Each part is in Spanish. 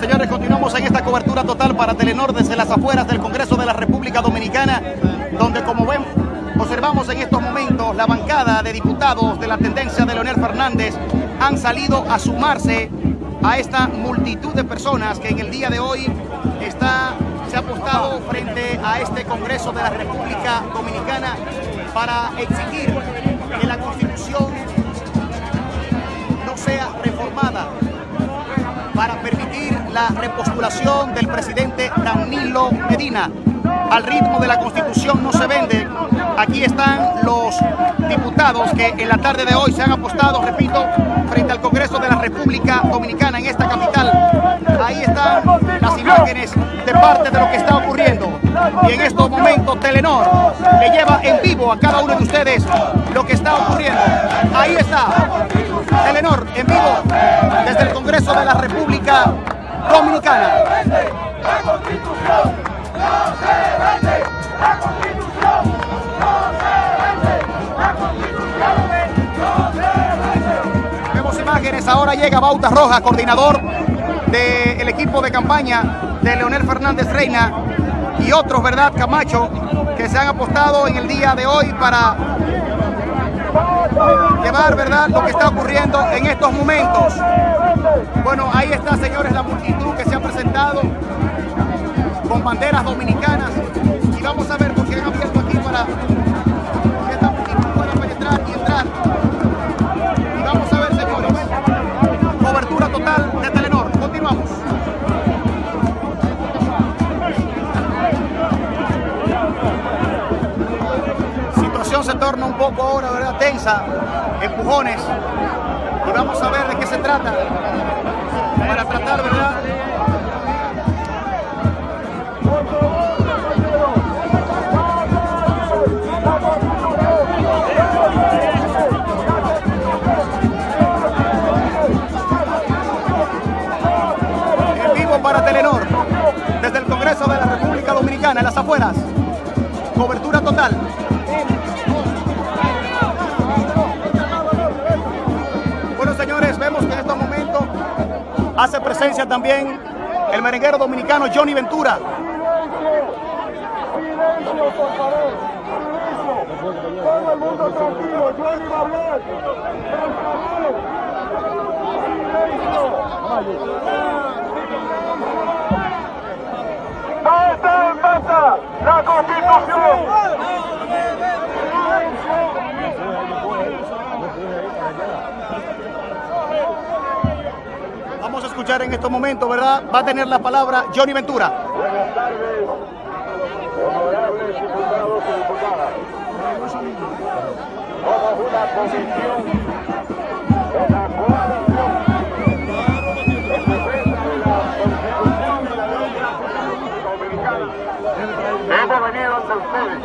Señores, continuamos en esta cobertura total para Telenor desde las afueras del Congreso de la República Dominicana, donde como ven, observamos en estos momentos la bancada de diputados de la tendencia de Leonel Fernández han salido a sumarse a esta multitud de personas que en el día de hoy está, se ha apostado frente a este Congreso de la República Dominicana para exigir que la Constitución la repostulación del presidente Danilo Medina. Al ritmo de la Constitución no se vende. Aquí están los diputados que en la tarde de hoy se han apostado, repito, frente al Congreso de la República Dominicana en esta capital. Ahí están las imágenes de parte de lo que está ocurriendo. Y en estos momentos Telenor le lleva en vivo a cada uno de ustedes lo que está ocurriendo. Ahí está Telenor en vivo desde el Congreso de la República Dominicana. La Constitución no se vende. La Constitución no se vende. La Constitución no se vende. Vemos imágenes, ahora llega Bauta Roja, coordinador del equipo de campaña de Leonel Fernández Reina y otros, ¿verdad, Camacho? Que se han apostado en el día de hoy para llevar, ¿verdad?, lo que está ocurriendo en estos momentos. Bueno, ahí está, señores, la multitud que se ha presentado con banderas dominicanas y vamos a ver por qué han abierto aquí para que esta multitud pueda penetrar y entrar. Y vamos a ver, señores, cobertura total de Telenor. Continuamos. Situación se torna un poco ahora, ¿verdad? Tensa, empujones. Vamos a ver de qué se trata. Para tratar, ¿verdad? Bueno, señores, vemos que en estos momentos hace presencia también el merenguero dominicano Johnny Ventura. Silencio, por favor. Silencio. Todo el mundo tranquilo. Johnny va a hablar. ¡Basta, basta! ¡La Constitución! Escuchar en estos momentos, ¿verdad? Va a tener la palabra Johnny Ventura. Buenas tardes, honorables diputados y diputadas. Somos una comisión de la coalición en defensa de la Constitución de la República Dominicana. Hemos venido ante ustedes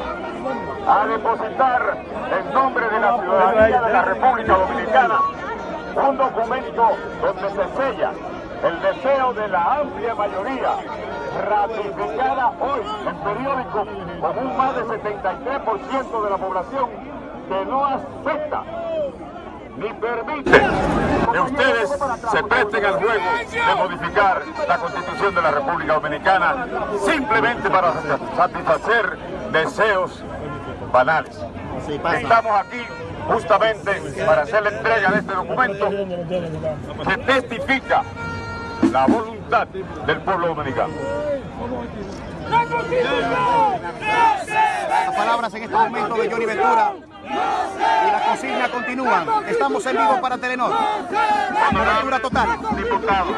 a depositar en nombre de la ciudadanía de la República Dominicana un documento donde se sella el deseo de la amplia mayoría ratificada hoy en periódicos con un más de 73% de la población que no acepta ni permite que ustedes se presten al juego de modificar la constitución de la República Dominicana simplemente para satisfacer deseos banales. Estamos aquí justamente para hacer la entrega de este documento que testifica la voluntad del pueblo dominicano. Las palabras en este momento de Johnny Ventura. Y la consigna continúa. Estamos en vivo para Telenor. Cobertura total. Diputados,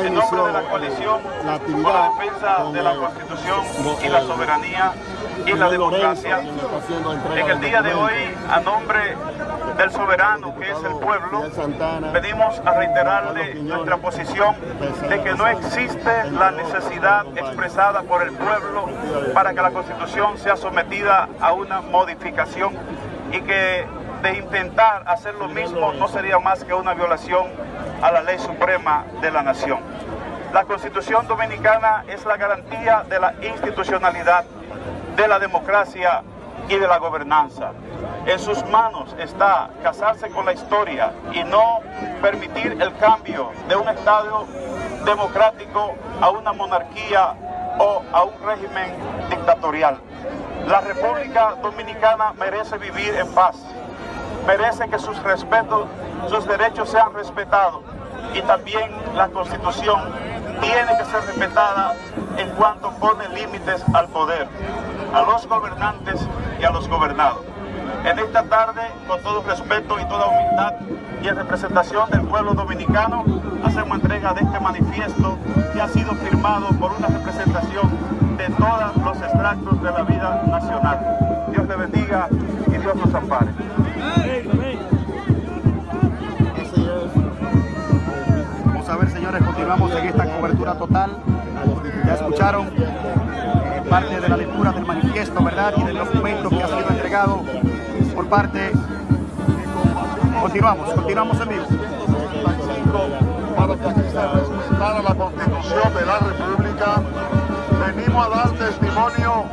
Ya en nombre de la coalición la por actividad la defensa de la Constitución y la soberanía y la democracia, en el día de hoy, a nombre del soberano que es el pueblo, venimos a reiterarle nuestra posición de que no existe la necesidad expresada por el pueblo para que la Constitución sea sometida a una modificación y que de intentar hacer lo mismo no sería más que una violación a la ley suprema de la nación. La Constitución Dominicana es la garantía de la institucionalidad, de la democracia y de la gobernanza. En sus manos está casarse con la historia y no permitir el cambio de un Estado democrático a una monarquía o a un régimen dictatorial. La República Dominicana merece vivir en paz, merece que sus respetos, sus derechos sean respetados y también la Constitución tiene que ser respetada en cuanto pone límites al poder, a los gobernantes y a los gobernados. En esta tarde, con todo respeto y toda humildad y en representación del pueblo dominicano, hacemos entrega de este manifiesto que ha sido firmado por una representación de todos los extractos de la vida nacional. Dios le bendiga y Dios nos ampare. En esta cobertura total. Ya escucharon eh, parte de la lectura del manifiesto, ¿verdad? Y del documento que ha sido entregado por parte. Continuamos, continuamos en vivo. para que la Constitución de la República. Venimos a dar testimonio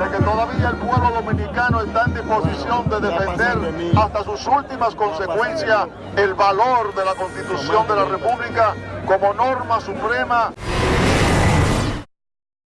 de que todavía el pueblo dominicano está en disposición de defender hasta sus últimas consecuencias el valor de la Constitución de la República como norma suprema